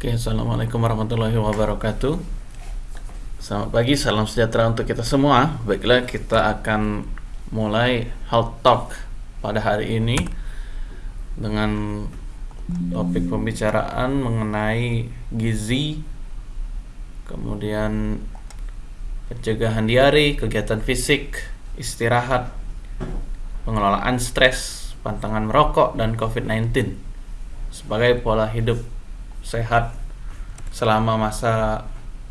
Oke, Assalamualaikum warahmatullahi wabarakatuh. Selamat pagi, salam sejahtera untuk kita semua. Baiklah, kita akan mulai Health Talk pada hari ini Dengan topik pembicaraan mengenai gizi Kemudian pencegahan diare, kegiatan fisik, istirahat Pengelolaan stres, pantangan merokok, dan COVID-19 Sebagai pola hidup sehat selama masa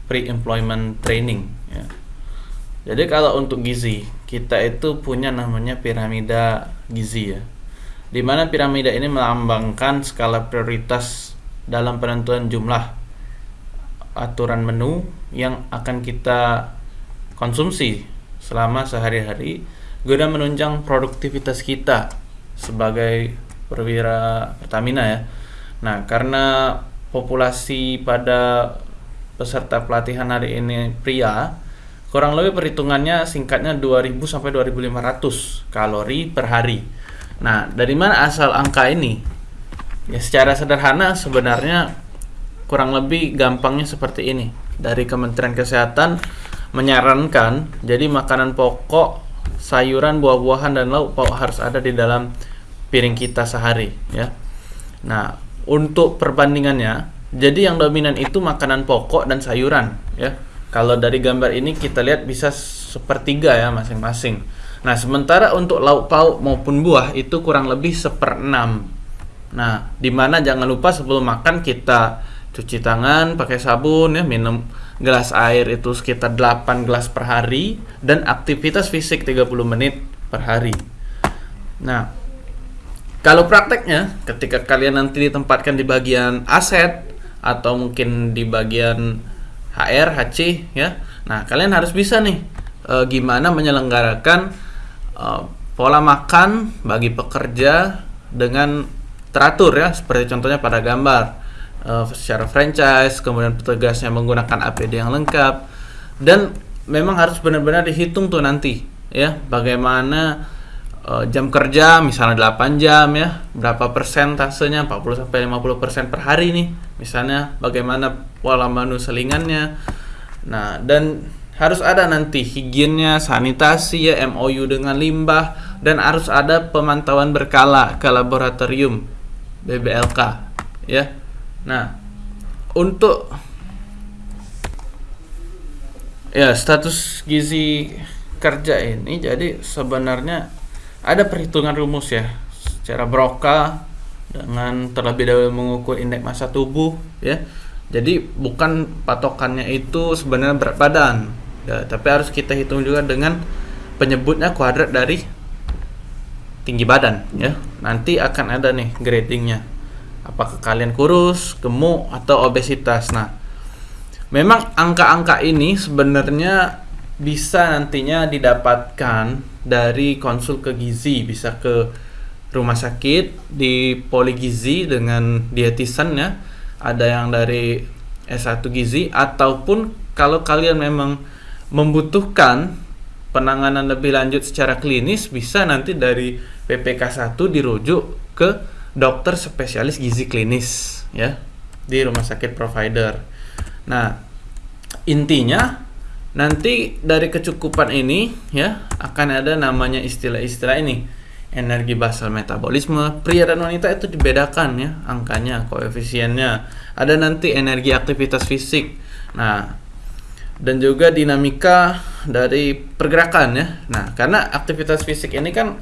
pre-employment training ya. Jadi kalau untuk gizi, kita itu punya namanya piramida gizi ya. Di mana piramida ini melambangkan skala prioritas dalam penentuan jumlah aturan menu yang akan kita konsumsi selama sehari-hari guna menunjang produktivitas kita sebagai perwira Pertamina ya. Nah, karena populasi pada peserta pelatihan hari ini pria, kurang lebih perhitungannya singkatnya 2000 sampai 2500 kalori per hari. Nah, dari mana asal angka ini? Ya secara sederhana sebenarnya kurang lebih gampangnya seperti ini. Dari Kementerian Kesehatan menyarankan jadi makanan pokok, sayuran, buah-buahan dan lauk harus ada di dalam piring kita sehari ya. Nah, untuk perbandingannya, jadi yang dominan itu makanan pokok dan sayuran ya. Kalau dari gambar ini kita lihat bisa sepertiga ya masing-masing. Nah, sementara untuk lauk pauk maupun buah itu kurang lebih seperenam. Nah, di mana jangan lupa sebelum makan kita cuci tangan pakai sabun ya, minum gelas air itu sekitar 8 gelas per hari dan aktivitas fisik 30 menit per hari. Nah, kalau prakteknya, ketika kalian nanti ditempatkan di bagian aset atau mungkin di bagian HR, HC, ya, nah kalian harus bisa nih e, gimana menyelenggarakan e, pola makan bagi pekerja dengan teratur ya, seperti contohnya pada gambar. E, secara franchise, kemudian petugasnya menggunakan APD yang lengkap. Dan memang harus benar-benar dihitung tuh nanti ya, bagaimana uh, jam kerja misalnya 8 jam ya berapa persentasenya 40 sampai 50 persen per hari nih. Misalnya bagaimana pola menu selingannya. Nah dan harus ada nanti higiennya sanitasi ya MOU dengan limbah dan harus ada pemantauan berkala ke laboratorium BBLK ya. Nah untuk ya status gizi kerja ini jadi sebenarnya ada perhitungan rumus ya secara broka dengan terlebih dahulu mengukur indeks massa tubuh ya. Jadi bukan patokannya itu sebenarnya berat badan. Ya, tapi harus kita hitung juga dengan penyebutnya kuadrat dari tinggi badan ya. Nanti akan ada nih gradingnya. Apakah kalian kurus gemuk atau obesitas. Nah memang angka-angka ini sebenarnya bisa nantinya didapatkan dari konsul ke gizi bisa ke rumah sakit di poligizi dengan dietisan ya ada yang dari S1 gizi ataupun kalau kalian memang membutuhkan penanganan lebih lanjut secara klinis bisa nanti dari PPK 1 dirujuk ke dokter spesialis gizi klinis ya di rumah sakit provider. Nah, intinya Nanti dari kecukupan ini ya akan ada namanya istilah-istilah ini. Energi basal metabolisme pria dan wanita itu dibedakan ya angkanya, koefisiennya. Ada nanti energi aktivitas fisik. Nah, dan juga dinamika dari pergerakan ya. Nah, karena aktivitas fisik ini kan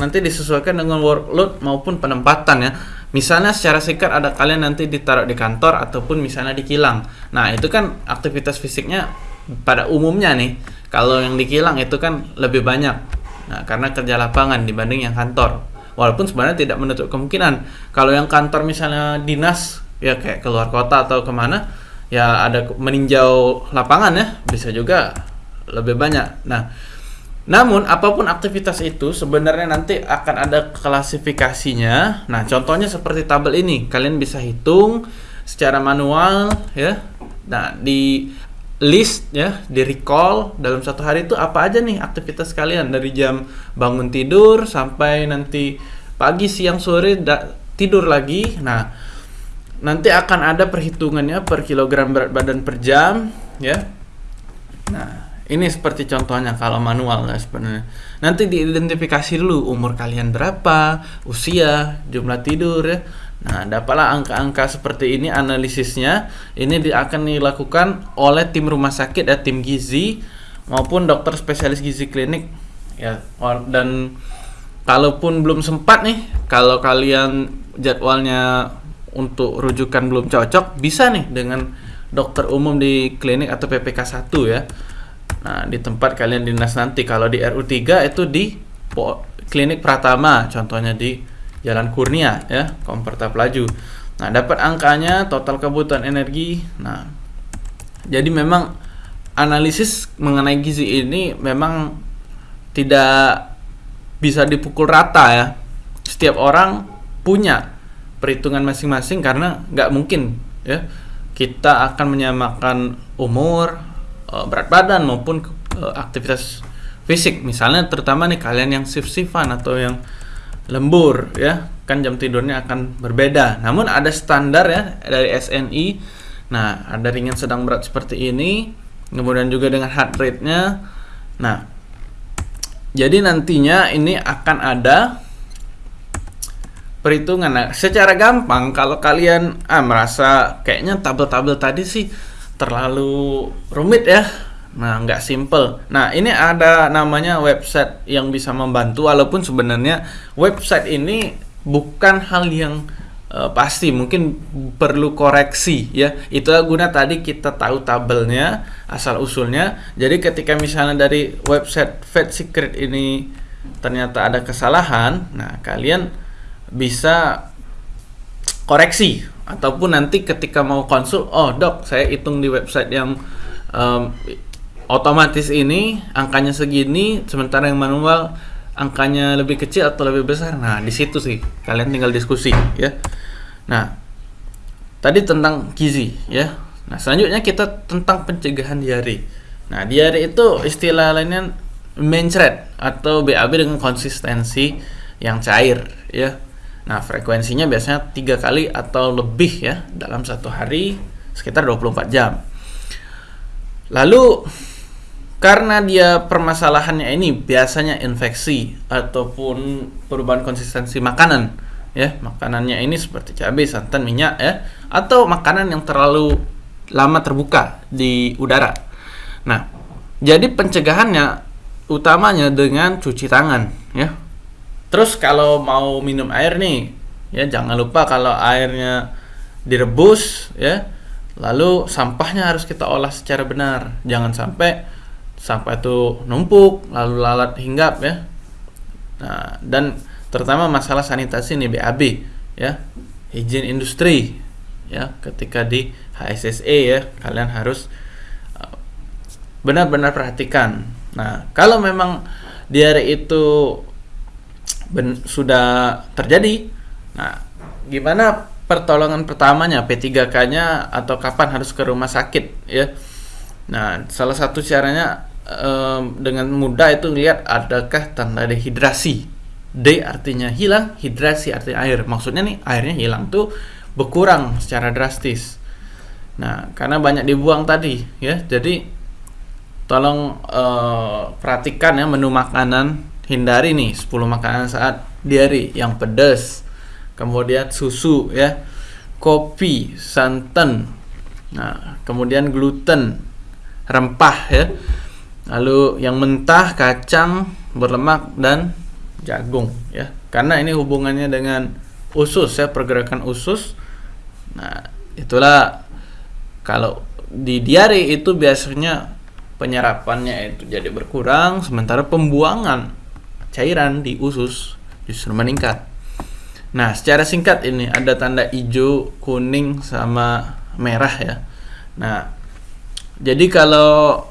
nanti disesuaikan dengan workload maupun penempatan ya. Misalnya secara singkat ada kalian nanti ditaruh di kantor ataupun misalnya di kilang. Nah, itu kan aktivitas fisiknya pada umumnya nih kalau yang di kilang itu kan lebih banyak. Nah karena kerja lapangan dibanding yang kantor. Walaupun sebenarnya tidak menutup kemungkinan. Kalau yang kantor misalnya dinas ya kayak keluar kota atau ke mana ya ada meninjau lapangan ya bisa juga lebih banyak. Nah namun apa pun aktivitas itu sebenarnya nanti akan ada klasifikasinya. Nah contohnya seperti tabel ini. Kalian bisa hitung secara manual ya. Nah di list ya di recall dalam satu hari itu apa aja nih aktivitas kalian? Dari jam bangun tidur sampai nanti pagi siang sore tidur lagi. Nah nanti akan ada perhitungannya per kilogram berat badan per jam ya. Nah ini seperti contohnya kalau manual ya sebenarnya. Nanti diidentifikasi dulu umur kalian berapa usia jumlah tidur ya nah dapatlah angka-angka seperti ini analisisnya. Ini akan dilakukan oleh tim rumah sakit ya tim gizi maupun dokter spesialis gizi klinik. Ya dan kalaupun belum sempat nih kalau kalian jadwalnya untuk rujukan belum cocok bisa nih dengan dokter umum di klinik atau PPK 1 ya. Nah, di tempat kalian dinas nanti. Kalau di RU3 itu di klinik Pratama, contohnya di Jalan Kurnia ya, Komperta Pelaju. Nah, dapat angkanya, total kebutuhan energi. Nah, jadi memang analisis mengenai gizi ini memang tidak bisa dipukul rata ya. Setiap orang punya perhitungan masing-masing karena nggak mungkin ya kita akan menyamakan umur, uh, berat badan maupun uh, aktivitas fisik misalnya terutama nih kalian yang shift-shiftan atau yang lembur ya. Kan jam tidurnya akan berbeda. Namun ada standar ya dari SNI nah ada ringan sedang berat seperti ini kemudian juga dengan heart rate-nya. Nah jadi nantinya ini akan ada perhitungan. Nah secara gampang kalau kalian ah merasa kayaknya tabel-tabel tadi sih terlalu rumit ya nah nggak simple. Nah ini ada namanya website yang bisa membantu walaupun sebenarnya website ini bukan hal yang uh, pasti mungkin perlu koreksi ya. Itu guna tadi kita tahu tabelnya asal usulnya. Jadi ketika misalnya dari website Fed Secret ini ternyata ada kesalahan nah kalian bisa koreksi. Ataupun nanti ketika mau konsul oh dok saya hitung di website yang um, otomatis ini angkanya segini sementara yang manual angkanya lebih kecil atau lebih besar? Nah di situ sih. Kalian tinggal diskusi ya. Nah tadi tentang gizi ya. Nah selanjutnya kita tentang pencegahan diare. Nah diare itu istilah lainnya mencret atau BAB dengan konsistensi yang cair ya. Nah, frekuensinya biasanya tiga kali atau lebih ya dalam satu hari sekitar 24 jam. Lalu karena dia permasalahannya ini biasanya infeksi ataupun perubahan konsistensi makanan ya makanannya ini seperti cabai santan minyak ya atau makanan yang terlalu lama terbuka di udara nah jadi pencegahannya utamanya dengan cuci tangan ya Terus kalau mau minum air nih, ya jangan lupa kalau airnya direbus ya. Lalu sampahnya harus kita olah secara benar. Jangan sampai sampah itu numpuk lalu lalat hinggap ya. Nah, dan terutama masalah sanitasi nih BAB ya. Higien industri ya ketika di HSSE ya kalian harus uh, benar-benar perhatikan. Nah, kalau memang diare itu ben, sudah terjadi. Nah, gimana pertolongan pertamanya P3K-nya atau kapan harus ke rumah sakit ya. Nah, salah satu caranya um, dengan mudah itu lihat adakah tanda dehidrasi. D artinya hilang, hidrasi artinya air. Maksudnya nih airnya hilang tuh berkurang secara drastis. Nah, karena banyak dibuang tadi ya. Jadi tolong uh, perhatikan ya menu makanan hindari nih 10 makanan saat diare yang pedas kemudian susu ya kopi santan nah kemudian gluten rempah ya lalu yang mentah kacang berlemak dan jagung ya karena ini hubungannya dengan usus ya pergerakan usus nah itulah kalau di diare itu biasanya penyerapannya itu jadi berkurang sementara pembuangan cairan di usus justru meningkat. Nah, secara singkat ini ada tanda hijau, kuning, sama merah ya. Nah, jadi kalau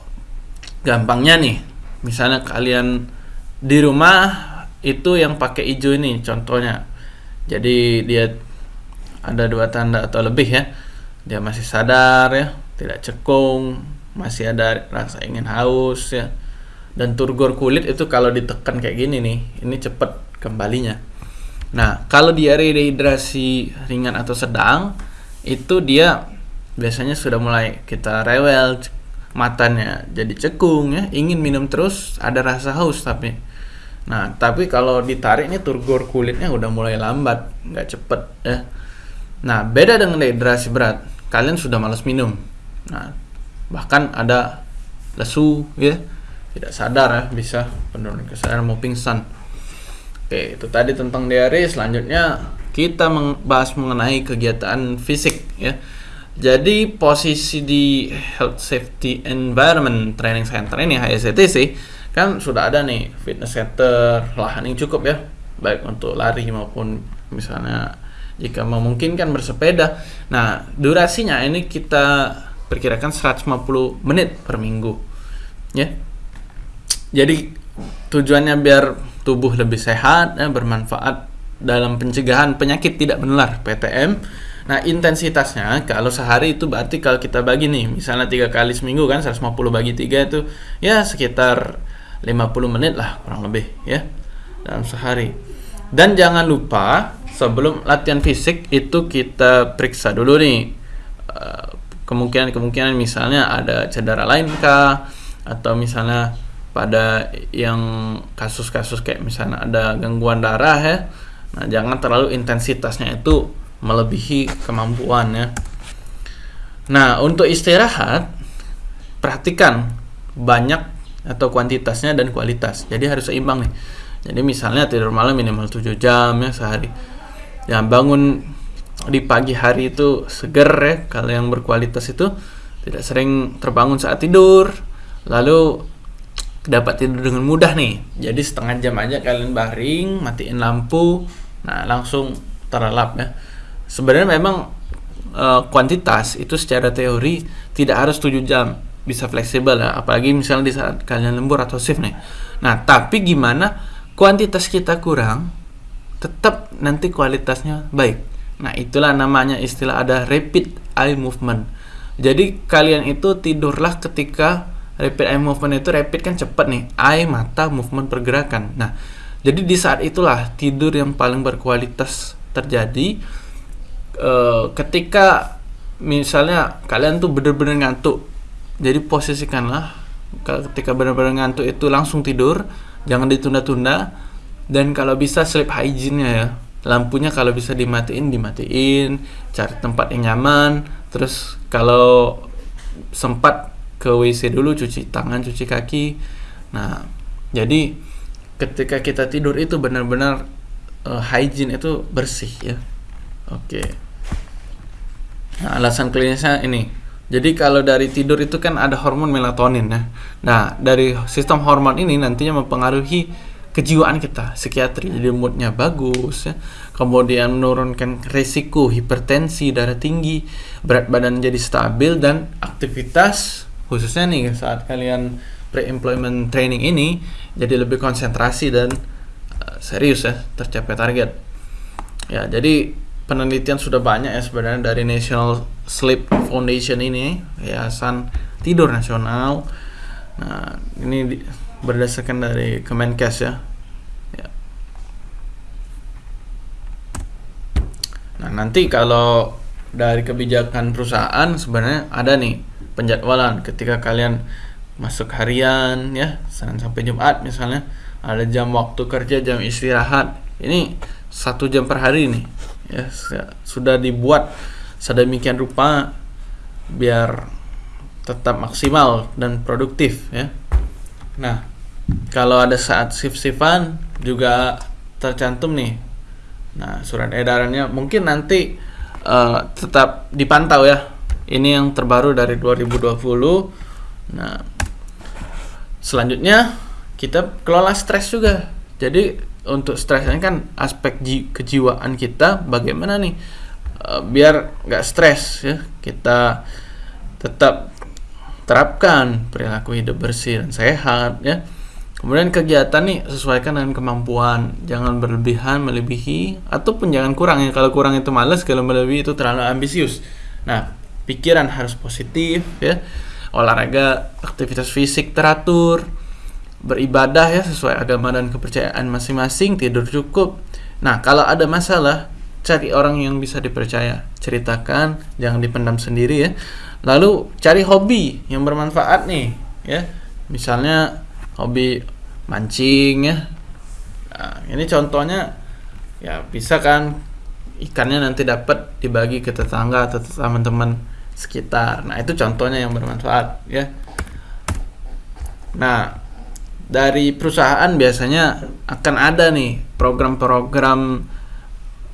gampangnya nih, misalnya kalian di rumah itu yang pakai hijau ini contohnya. Jadi dia ada dua tanda atau lebih ya. Dia masih sadar ya, tidak cekung, masih ada rasa ingin haus ya dan turgor kulit itu kalau ditekan kayak gini nih ini cepet kembalinya nah kalau diare dehidrasi ringan atau sedang itu dia biasanya sudah mulai kita rewel matanya jadi cekung ya ingin minum terus ada rasa haus tapi. Nah tapi kalau ditarik ini turgor kulitnya udah mulai lambat nggak cepet ya. Nah beda dengan dehidrasi berat kalian sudah malas minum. Nah bahkan ada lesu ya tidak sadar ya bisa penurunan kesadaran mau pingsan. Oke itu tadi tentang diare selanjutnya kita membahas mengenai kegiatan fisik ya jadi posisi di Health Safety Environment Training Center ini HSCTC kan sudah ada nih fitness center lahan yang cukup ya baik untuk lari maupun misalnya jika memungkinkan bersepeda. Nah, durasinya ini kita perkirakan 150 menit per minggu. Ya. Jadi tujuannya biar tubuh lebih sehat ya, bermanfaat dalam pencegahan penyakit tidak menular PTM Nah intensitasnya kalau sehari itu berarti kalau kita bagi nih misalnya tiga kali seminggu kan 150 bagi tiga itu ya sekitar 50 menit lah kurang lebih ya dalam sehari. Dan jangan lupa sebelum latihan fisik itu kita periksa dulu nih eh, kemungkinan-kemungkinan misalnya ada cedera lain kah atau misalnya pada yang kasus-kasus kayak misalnya ada gangguan darah ya. Nah, jangan terlalu intensitasnya itu melebihi kemampuannya. Nah, untuk istirahat perhatikan banyak atau kuantitasnya dan kualitas. Jadi harus seimbang nih. Jadi misalnya tidur malam minimal 7 jam ya sehari. Ya bangun di pagi hari itu seger ya kalau yang berkualitas itu tidak sering terbangun saat tidur. Lalu dapat tidur dengan mudah nih. Jadi setengah jam aja kalian baring, matiin lampu, nah langsung terlelap ya sebenarnya memang uh, kuantitas itu secara teori tidak harus 7 jam bisa fleksibel ya. Apalagi misalnya di saat kalian lembur atau shift nih. Nah tapi gimana kuantitas kita kurang tetap nanti kualitasnya baik. Nah itulah namanya istilah ada rapid eye movement. Jadi kalian itu tidurlah ketika rapid eye movement itu rapid kan cepat nih. Eye mata movement pergerakan. Nah jadi di saat itulah tidur yang paling berkualitas terjadi uh, ketika misalnya kalian tuh bener-bener ngantuk jadi posisikanlah ketika benar-benar ngantuk itu langsung tidur jangan ditunda-tunda dan kalau bisa sleep hygiene-nya ya. Lampunya kalau bisa dimatiin dimatiin cari tempat yang nyaman terus kalau sempat ke WC dulu cuci tangan cuci kaki. Nah jadi ketika kita tidur itu benar-benar uh, hygiene itu bersih ya. Oke. okay. Nah, alasan klinisnya ini. Jadi kalau dari tidur itu kan ada hormon melatonin ya. Nah, dari sistem hormon ini nantinya mempengaruhi kejiwaan kita, psikiatri. Jadi moodnya bagus ya. Kemudian menurunkan resiko hipertensi, darah tinggi, berat badan jadi stabil dan aktivitas khususnya nih saat kalian pre-employment training ini jadi lebih konsentrasi dan uh, serius ya tercapai target. Ya, jadi penelitian sudah banyak ya sebenarnya dari National Sleep Foundation ini yayasan tidur nasional. Nah ini di, berdasarkan dari Kemenkes ya. ya. Nah nanti kalau dari kebijakan perusahaan sebenarnya ada nih penjadwalan ketika kalian masuk harian ya Senin sampai Jumat misalnya ada jam waktu kerja jam istirahat. Ini satu jam per hari nih ya sudah dibuat sedemikian rupa biar tetap maksimal dan produktif ya. Nah kalau ada saat shift-shiftan juga tercantum nih. Nah surat edarannya mungkin nanti uh, tetap dipantau ya. Ini yang terbaru dari 2020 nah selanjutnya kita kelola stres juga. Jadi untuk stres ini kan aspek ji kejiwaan kita bagaimana nih? Uh, biar nggak stres ya. Kita tetap terapkan perilaku hidup bersih dan sehat ya. Kemudian kegiatan nih sesuaikan dengan kemampuan. Jangan berlebihan melebihi ataupun jangan kurang ya. Kalau kurang itu males kalau melebihi itu terlalu ambisius. Nah pikiran harus positif ya. Olahraga aktivitas fisik teratur beribadah ya sesuai agama dan kepercayaan masing-masing, tidur cukup. Nah, kalau ada masalah, cari orang yang bisa dipercaya. Ceritakan jangan dipendam sendiri ya. Lalu cari hobi yang bermanfaat nih ya. Misalnya hobi mancing ya. Nah, ini contohnya ya bisa kan ikannya nanti dapat dibagi ke tetangga atau teman-teman sekitar. Nah itu contohnya yang bermanfaat ya. Nah dari perusahaan biasanya akan ada nih program-program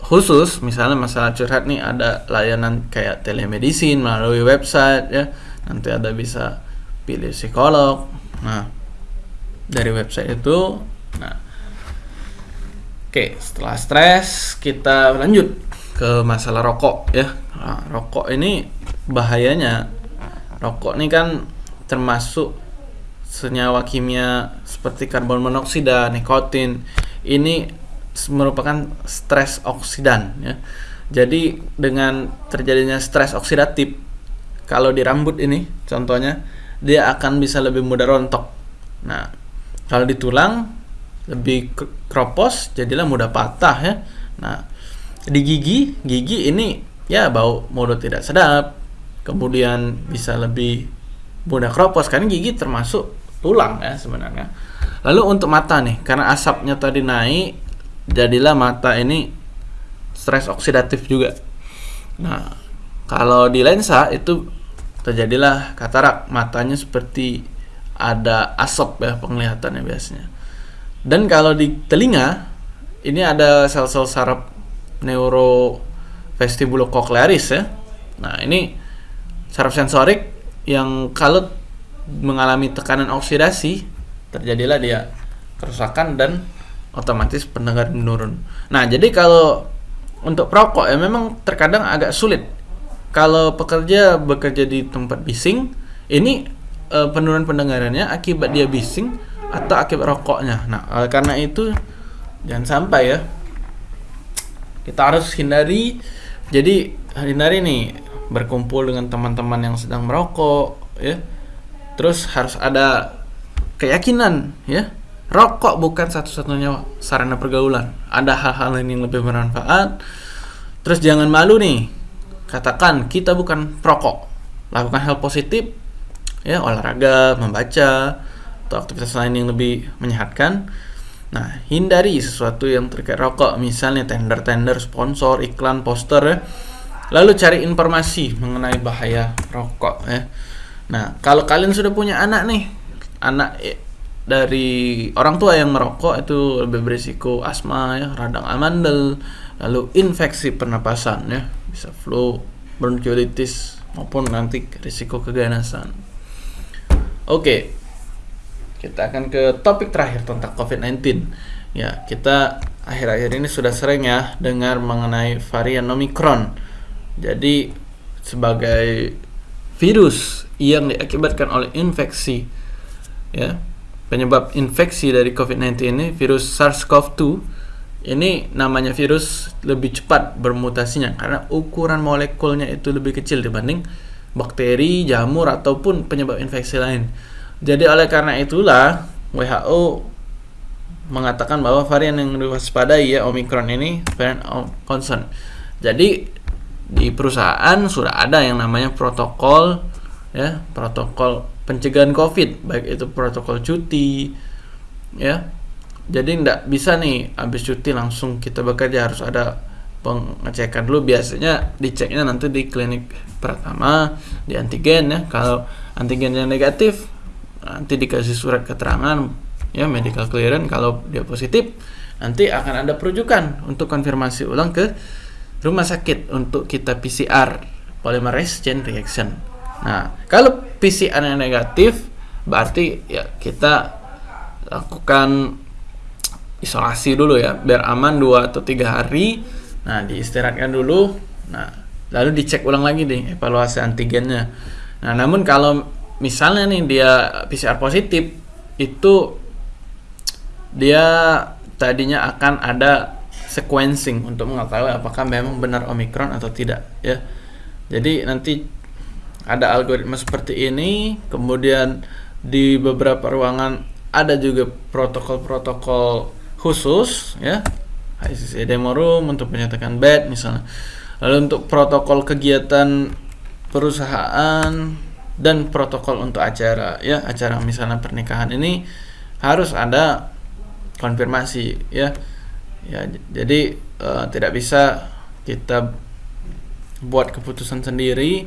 khusus. Misalnya masalah curhat nih ada layanan kayak telemedicine melalui website ya. Nanti ada bisa pilih psikolog. Nah dari website itu nah. Oke setelah stres kita lanjut ke masalah rokok ya. Nah, rokok ini bahayanya rokok ini kan termasuk senyawa kimia seperti karbon monoksida nikotin ini merupakan stres oksidan ya. Jadi dengan terjadinya stres oksidatif kalau di rambut ini contohnya dia akan bisa lebih mudah rontok. Nah, kalau di tulang lebih kropos jadilah mudah patah ya. Nah, di gigi, gigi ini ya bau mulut tidak sedap. Kemudian bisa lebih mudah kropos karena gigi termasuk tulang ya sebenarnya. Lalu untuk mata nih, karena asapnya tadi naik jadilah mata ini stres oksidatif juga. Nah, kalau di lensa itu terjadilah katarak, matanya seperti ada asap ya penglihatannya biasanya. Dan kalau di telinga ini ada sel-sel saraf neurovestibulococlearis ya. Nah, ini saraf sensorik yang kalau mengalami tekanan oksidasi terjadilah dia kerusakan dan otomatis pendengar menurun. Nah, jadi kalau untuk perokok ya memang terkadang agak sulit. Kalau pekerja bekerja di tempat bising, ini e, penurunan pendengarannya akibat dia bising atau akibat rokoknya. Nah, oleh karena itu jangan sampai ya. Kita harus hindari jadi hindari nih berkumpul dengan teman-teman yang sedang merokok ya. Terus harus ada keyakinan ya Rokok bukan satu-satunya sarana pergaulan. Ada hal-hal lain yang lebih bermanfaat. Terus jangan malu nih. Katakan kita bukan perokok. Lakukan hal positif, ya olahraga, membaca, atau aktivitas lain yang lebih menyehatkan. Nah, hindari sesuatu yang terkait rokok, misalnya tender-tender, sponsor, iklan, poster ya. Lalu cari informasi mengenai bahaya rokok ya. Nah, kalau kalian sudah punya anak nih, anak dari orang tua yang merokok itu lebih berisiko asma ya, radang amandel, lalu infeksi pernapasan ya, bisa flu, bronkiolitis maupun nanti risiko keganasan. Oke. Kita akan ke topik terakhir tentang COVID-19. Ya, kita akhir-akhir ini sudah sering ya dengar mengenai varian Omicron. Jadi sebagai virus yang diakibatkan oleh infeksi ya penyebab infeksi dari COVID-19 ini virus SARS-CoV-2 ini namanya virus lebih cepat bermutasinya karena ukuran molekulnya itu lebih kecil dibanding bakteri, jamur ataupun penyebab infeksi lain. Jadi oleh karena itulah WHO mengatakan bahwa varian yang diwaspadai ya Omicron ini varian of concern. Jadi di perusahaan sudah ada yang namanya protokol ya, protokol pencegahan COVID, baik itu protokol cuti, ya. Jadi tidak bisa nih habis cuti langsung kita bekerja harus ada pengecekan dulu. Biasanya diceknya nanti di klinik pertama di antigen ya. Kalau antigen yang negatif nanti dikasih surat keterangan ya medical clearance. Kalau dia positif nanti akan ada perujukan untuk konfirmasi ulang ke rumah sakit untuk kita PCR polymerase chain reaction Nah, kalau PCR yang negatif berarti ya kita lakukan isolasi dulu ya biar aman 2 atau tiga hari. Nah, diistirahatkan dulu. Nah, lalu dicek ulang lagi nih evaluasi antigennya. Nah, namun kalau misalnya nih dia PCR positif itu dia tadinya akan ada sequencing untuk mengetahui apakah memang benar omikron atau tidak ya. Jadi nanti ada algoritma seperti ini kemudian di beberapa ruangan ada juga protokol-protokol khusus ya. ICC demo room untuk menyatakan bed misalnya. Lalu untuk protokol kegiatan perusahaan dan protokol untuk acara ya. Acara misalnya pernikahan ini harus ada konfirmasi ya ya jadi uh, tidak bisa kita buat keputusan sendiri.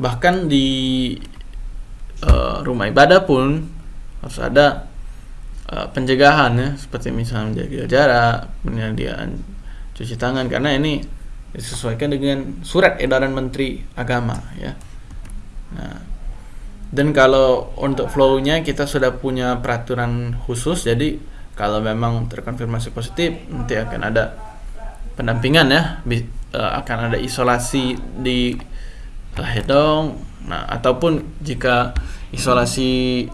Bahkan di uh, rumah ibadah pun harus ada uh, pencegahan ya. Seperti misalnya menjaga jarak penyediaan cuci tangan. Karena ini disesuaikan dengan surat edaran Menteri Agama ya. Nah dan kalau untuk flow-nya kita sudah punya peraturan khusus. Jadi kalau memang terkonfirmasi positif nanti akan ada pendampingan ya. Uh, akan ada isolasi di Lahedong nah ataupun jika isolasi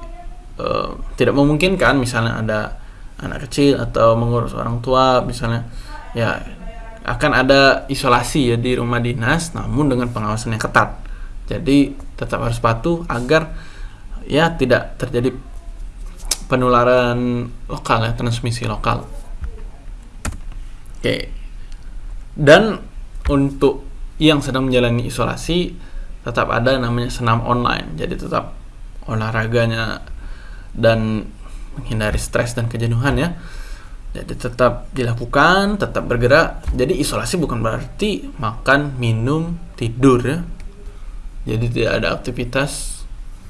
uh, tidak memungkinkan misalnya ada anak kecil atau mengurus orang tua misalnya ya akan ada isolasi ya di rumah dinas namun dengan pengawasan yang ketat. Jadi tetap harus patuh agar ya tidak terjadi penularan lokal ya transmisi lokal. Oke. Dan untuk yang sedang menjalani isolasi tetap ada namanya senam online. Jadi tetap olahraganya dan menghindari stres dan kejenuhan ya. Jadi tetap dilakukan tetap bergerak. Jadi isolasi bukan berarti makan minum tidur ya. Jadi tidak ada aktivitas.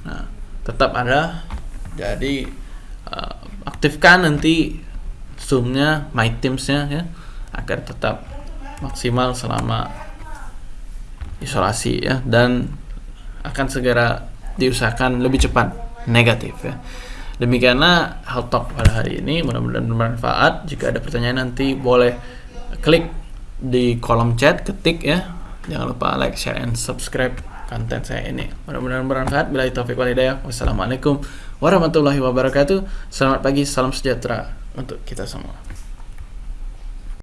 Nah tetap ada. Jadi uh, aktifkan nanti zoomnya my teamsnya ya agar tetap maksimal selama isolasi ya dan akan segera diusahakan lebih cepat negatif ya. Demikianlah hal talk pada hari ini. Mudah-mudahan bermanfaat. Jika ada pertanyaan nanti boleh klik di kolom chat, ketik ya. Jangan lupa like, share, and subscribe konten saya ini. Mudah-mudahan bermanfaat. Bila taufik. Wassalamualaikum warahmatullahi wabarakatuh. Selamat pagi, salam sejahtera untuk kita semua.